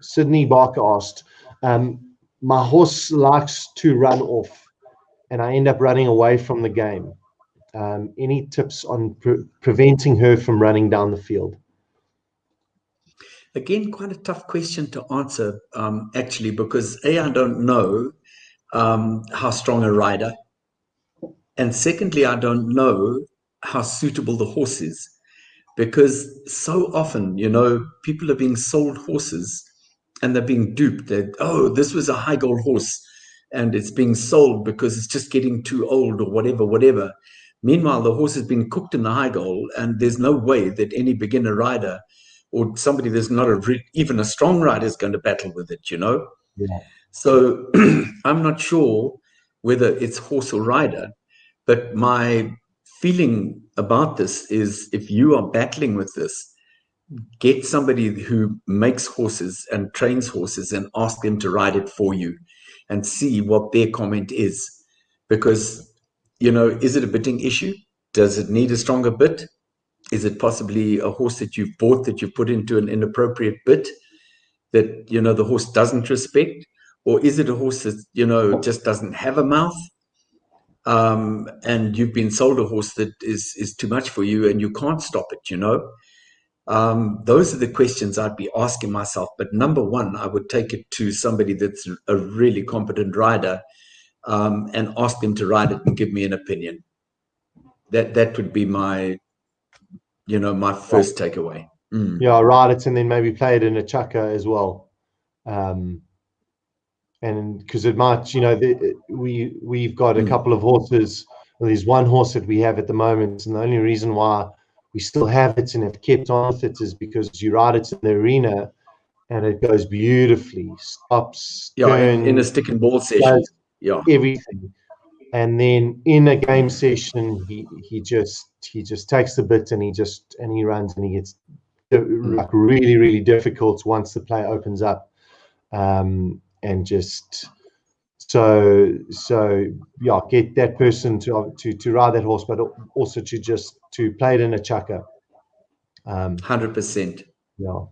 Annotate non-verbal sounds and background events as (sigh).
Sydney Barker asked, um, my horse likes to run off and I end up running away from the game. Um, any tips on pre preventing her from running down the field? Again, quite a tough question to answer, um, actually, because A, I don't know um, how strong a rider. And secondly, I don't know how suitable the horse is. Because so often, you know, people are being sold horses and they're being duped that, oh, this was a high goal horse and it's being sold because it's just getting too old or whatever, whatever. Meanwhile, the horse has been cooked in the high goal, and there's no way that any beginner rider or somebody that's not a even a strong rider is going to battle with it, you know? Yeah. So (clears throat) I'm not sure whether it's horse or rider, but my feeling about this is if you are battling with this, get somebody who makes horses and trains horses and ask them to ride it for you and see what their comment is. Because, you know, is it a bitting issue? Does it need a stronger bit? Is it possibly a horse that you've bought that you've put into an inappropriate bit that, you know, the horse doesn't respect? Or is it a horse that, you know, just doesn't have a mouth? Um, and you've been sold a horse that is, is too much for you and you can't stop it, you know? Um, those are the questions I'd be asking myself. But number one, I would take it to somebody that's a really competent rider um, and ask them to ride it and give me an opinion. That that would be my, you know, my first takeaway. Mm. Yeah, ride it and then maybe play it in a chukka as well. Um, and because it might, you know, the, we we've got a mm. couple of horses. Well, there's one horse that we have at the moment, and the only reason why we still have it and have kept on with it is because you ride it in the arena and it goes beautifully, stops, yeah, turns, in a stick and ball session, yeah, everything. And then in a game session, he he just he just takes the bit and he just and he runs and he gets mm. like really really difficult once the play opens up, um, and just so so yeah, get that person to to to ride that horse, but also to just to play it in a chukka. Um, Hundred percent. Yeah.